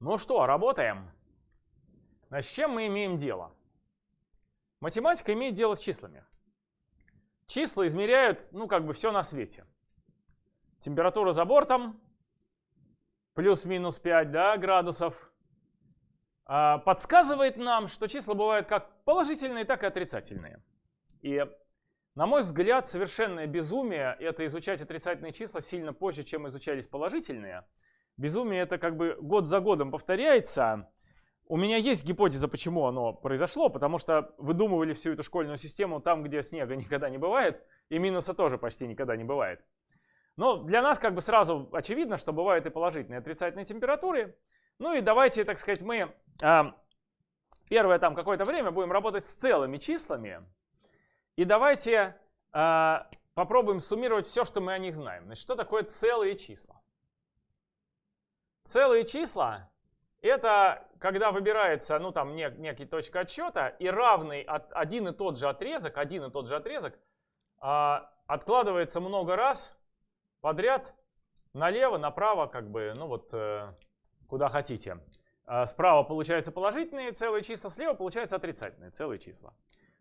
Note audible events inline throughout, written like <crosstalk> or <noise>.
Ну что, работаем. Значит, с чем мы имеем дело? Математика имеет дело с числами. Числа измеряют, ну, как бы все на свете. Температура за бортом, плюс-минус 5 да, градусов, а, подсказывает нам, что числа бывают как положительные, так и отрицательные. И, на мой взгляд, совершенное безумие — это изучать отрицательные числа сильно позже, чем изучались положительные — Безумие это как бы год за годом повторяется. У меня есть гипотеза, почему оно произошло, потому что выдумывали всю эту школьную систему там, где снега <laughs> никогда не бывает, и минуса тоже почти никогда не бывает. Но для нас как бы сразу очевидно, что бывают и положительные, и отрицательные температуры. Ну и давайте, так сказать, мы а, первое там какое-то время будем работать с целыми числами. И давайте а, попробуем суммировать все, что мы о них знаем. Значит, что такое целые числа? Целые числа — это когда выбирается, ну там нек, некий точка отсчета, и равный от, один и тот же отрезок, один и тот же отрезок а, откладывается много раз подряд налево, направо, как бы, ну вот э, куда хотите. А справа получаются положительные целые числа, слева получаются отрицательные целые числа.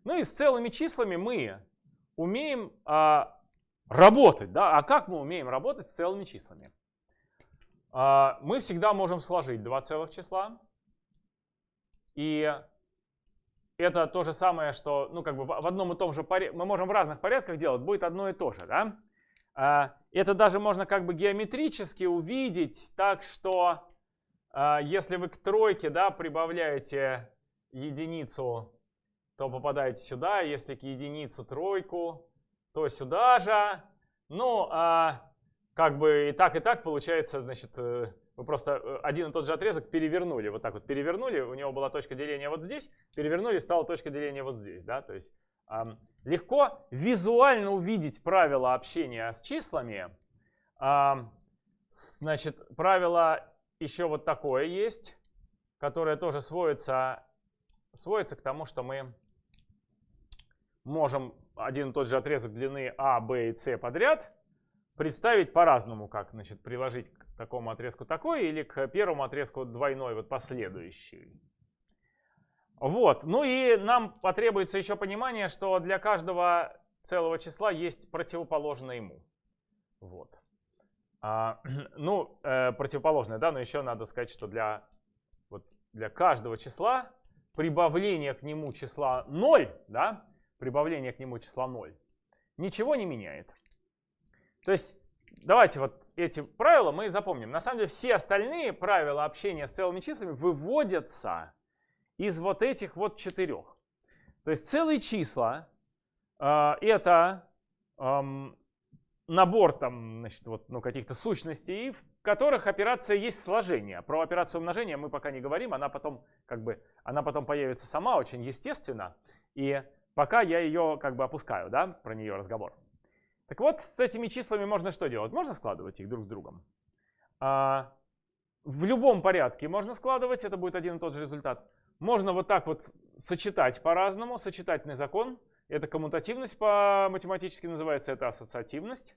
Ну и с целыми числами мы умеем а, работать, да? А как мы умеем работать с целыми числами? А, мы всегда можем сложить два целых числа. И это то же самое, что ну, как бы в одном и том же порядке, мы можем в разных порядках делать, будет одно и то же. Да? А, это даже можно как бы геометрически увидеть так, что а, если вы к тройке да, прибавляете единицу, то попадаете сюда, если к единицу тройку, то сюда же. Ну, а как бы и так, и так получается, значит, э, вы просто э, один и тот же отрезок перевернули, вот так вот перевернули, у него была точка деления вот здесь, перевернули, стала точка деления вот здесь, да, то есть эм, легко визуально увидеть правила общения с числами. Эм, значит, правило еще вот такое есть, которое тоже сводится, сводится к тому, что мы можем один и тот же отрезок длины А, Б и С подряд представить по-разному, как значит, приложить к такому отрезку такой или к первому отрезку двойной, вот последующий. Вот, ну и нам потребуется еще понимание, что для каждого целого числа есть противоположное ему. Вот. А, <clears throat> ну, э, противоположное, да, но еще надо сказать, что для, вот, для каждого числа прибавление к нему числа 0, да, прибавление к нему числа 0, ничего не меняет. То есть давайте вот эти правила мы запомним. На самом деле все остальные правила общения с целыми числами выводятся из вот этих вот четырех. То есть целые числа э, это э, набор там, значит, вот, ну, каких-то сущностей, в которых операция есть сложение. Про операцию умножения мы пока не говорим, она потом, как бы, она потом появится сама очень естественно. И пока я ее как бы опускаю, да, про нее разговор. Так вот, с этими числами можно что делать? Можно складывать их друг с другом. А, в любом порядке можно складывать, это будет один и тот же результат. Можно вот так вот сочетать по-разному, сочетательный закон. Это коммутативность по-математически называется, это ассоциативность.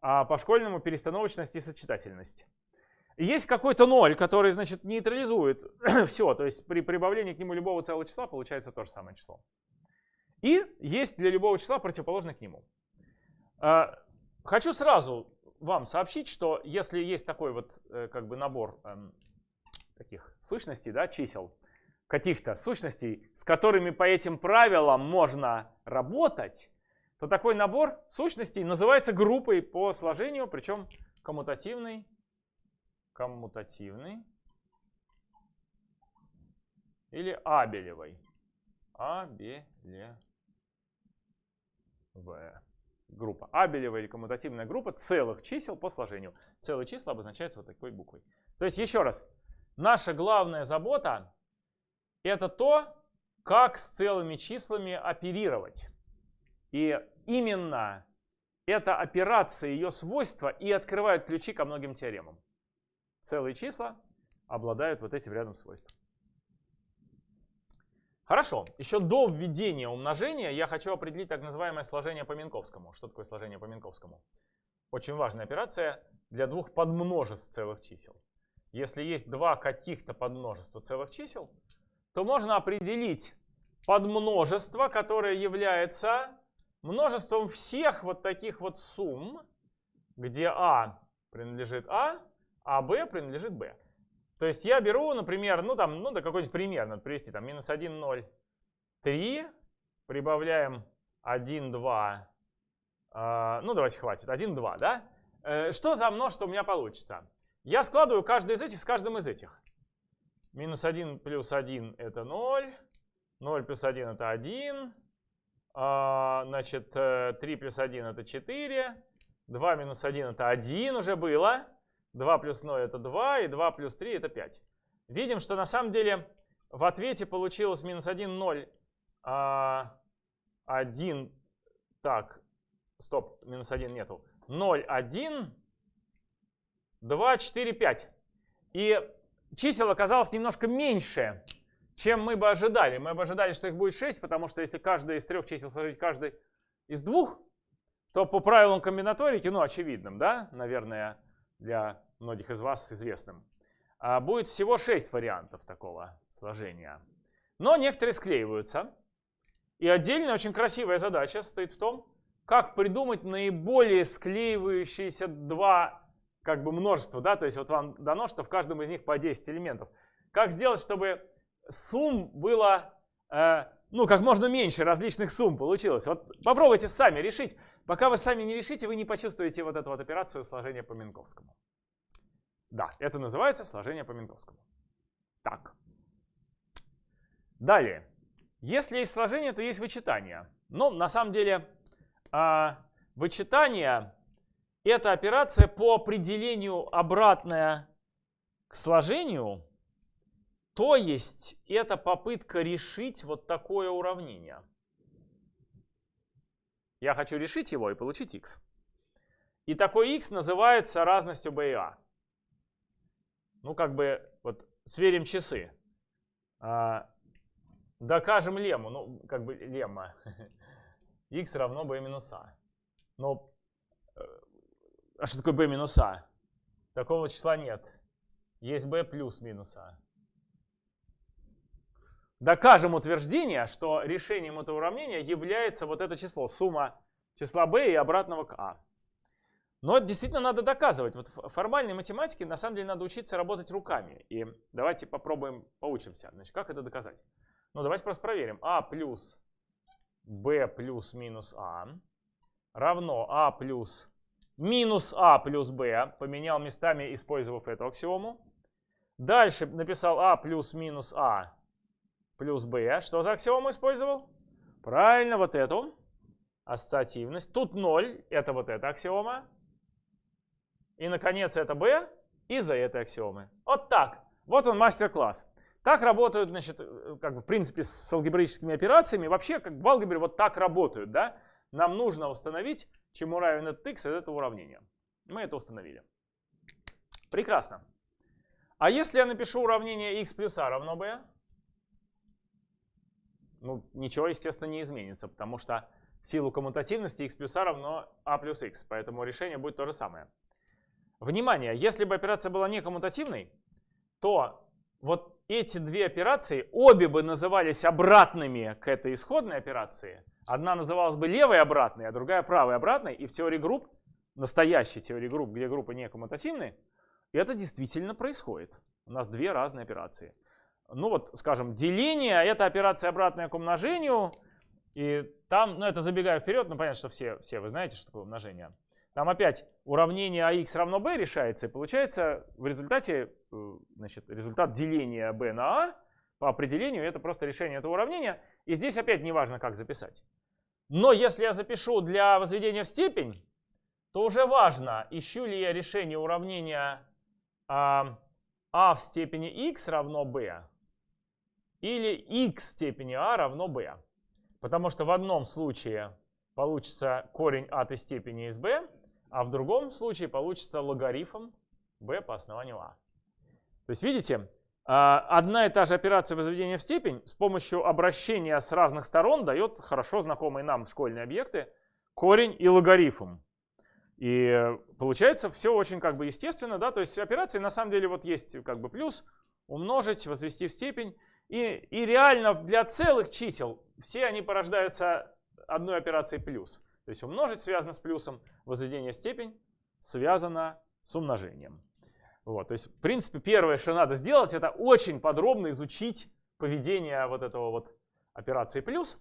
А по-школьному перестановочность и сочетательность. есть какой-то ноль, который, значит, нейтрализует <clears throat> все. То есть при прибавлении к нему любого целого числа получается то же самое число. И есть для любого числа противоположный к нему. А, хочу сразу вам сообщить, что если есть такой вот э, как бы набор эм, таких сущностей, да, чисел, каких-то сущностей, с которыми по этим правилам можно работать, то такой набор сущностей называется группой по сложению, причем коммутативный, коммутативный или абелевой. Абелевая группа. Абелева или коммутативная группа целых чисел по сложению. Целые числа обозначаются вот такой буквой. То есть еще раз, наша главная забота это то, как с целыми числами оперировать. И именно эта операция, ее свойства и открывают ключи ко многим теоремам. Целые числа обладают вот этим рядом свойств. Хорошо, еще до введения умножения я хочу определить так называемое сложение по Минковскому. Что такое сложение по Минковскому? Очень важная операция для двух подмножеств целых чисел. если есть два каких-то подмножества целых чисел, то можно определить подмножество, которое является множеством всех вот таких вот сумм, где А принадлежит А, а Б принадлежит Б. То есть я беру, например, ну там, ну да какой-нибудь пример надо привести, там минус 1, 0, 3, прибавляем 1, 2, э, ну давайте хватит, 1, 2, да? Э, что за множество у меня получится? Я складываю каждый из этих с каждым из этих. Минус 1 плюс 1 это 0, 0 плюс 1 это 1, а, значит 3 э, плюс 1 это 4, 2 минус 1 это 1 уже было. 2 плюс 0 это 2, и 2 плюс 3 это 5. Видим, что на самом деле в ответе получилось минус 1, 0, 1, так, стоп, минус 1 нету, 0, 1, 2, 4, 5. И чисел оказалось немножко меньше, чем мы бы ожидали. Мы бы ожидали, что их будет 6, потому что если каждое из трех чисел сложить каждый из двух, то по правилам комбинаторики, ну, очевидным, да, наверное, для многих из вас известным, а, будет всего 6 вариантов такого сложения. Но некоторые склеиваются. И отдельная очень красивая задача состоит в том, как придумать наиболее склеивающиеся два как бы множества. Да? То есть вот вам дано, что в каждом из них по 10 элементов. Как сделать, чтобы сумм было э, ну, как можно меньше различных сумм получилось. Вот попробуйте сами решить. Пока вы сами не решите, вы не почувствуете вот эту вот операцию сложения по Минковскому. Да, это называется сложение по Минковскому. Так. Далее. Если есть сложение, то есть вычитание. Но на самом деле а, вычитание – это операция по определению обратная к сложению, то есть это попытка решить вот такое уравнение. Я хочу решить его и получить x. И такой x называется разностью b и a ну, как бы, вот, сверим часы. А, докажем лему, ну, как бы, лемма. <laughs> x равно b минус a. Но, э, а что такое b минус a? Такого числа нет. Есть b плюс минус a. Докажем утверждение, что решением этого уравнения является вот это число, сумма числа b и обратного к a. Но это действительно надо доказывать. Вот формальной математике на самом деле надо учиться работать руками. И давайте попробуем, поучимся. Значит, как это доказать? Ну, давайте просто проверим. а плюс b плюс минус а равно а плюс минус а плюс b. Поменял местами, использовав эту аксиому. Дальше написал а плюс минус а плюс b. Что за аксиому использовал? Правильно, вот эту. Ассоциативность. Тут 0, это вот эта аксиома. И, наконец, это b из-за этой аксиомы. Вот так. Вот он мастер-класс. Так работают, значит, э, как бы, в принципе, с алгебраическими операциями. Вообще, как в алгебре, вот так работают, да? Нам нужно установить, чему равен этот x из этого уравнения. Мы это установили. Прекрасно. А если я напишу уравнение x плюс a равно b? Ну, ничего, естественно, не изменится, потому что в силу коммутативности x плюс a равно a плюс x. Поэтому решение будет то же самое. Внимание, если бы операция была не коммутативной, то вот эти две операции обе бы назывались обратными к этой исходной операции. Одна называлась бы левой обратной, а другая правой обратной. И в теории групп, настоящей теории групп, где группы не коммутативны, это действительно происходит. У нас две разные операции. Ну вот, скажем, деление — это операция обратная к умножению. И там, ну это забегая вперед, ну понятно, что все, все вы знаете, что такое умножение. Там опять уравнение ax равно b решается, и получается в результате э, значит, результат деления b на a по определению это просто решение этого уравнения. И здесь опять не важно, как записать. Но если я запишу для возведения в степень, то уже важно, ищу ли я решение уравнения а, а в степени x равно b или x в степени a равно b. Потому что в одном случае получится корень от степени из b, а в другом случае получится логарифм b по основанию a. То есть видите, а, одна и та же операция возведения в степень с помощью обращения с разных сторон дает хорошо знакомые нам школьные объекты корень и логарифм. И получается все очень как бы естественно, да, то есть операции на самом деле вот есть как бы плюс, умножить, возвести в степень. И, и реально для целых чисел все они порождаются одной операцией плюс. То есть умножить связано с плюсом, возведение в степень связано с умножением. Вот, то есть, в принципе, первое, что надо сделать, это очень подробно изучить поведение вот этого вот операции плюс.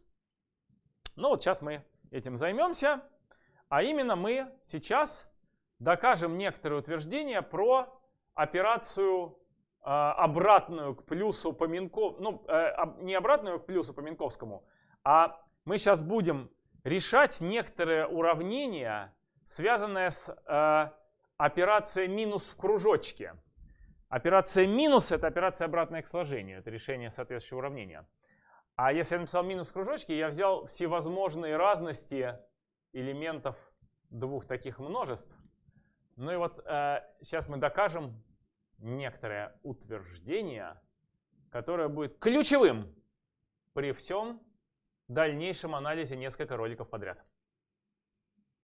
Ну вот сейчас мы этим займемся. А именно мы сейчас докажем некоторые утверждения про операцию э, обратную к плюсу по Минковскому, ну, э, не обратную к плюсу по Минковскому, а мы сейчас будем решать некоторые уравнения, связанные с э, операцией минус в кружочке. Операция минус – это операция обратная к сложению, это решение соответствующего уравнения. А если я написал минус в кружочке, я взял всевозможные разности элементов двух таких множеств. Ну и вот э, сейчас мы докажем некоторое утверждение, которое будет ключевым при всем дальнейшем анализе несколько роликов подряд.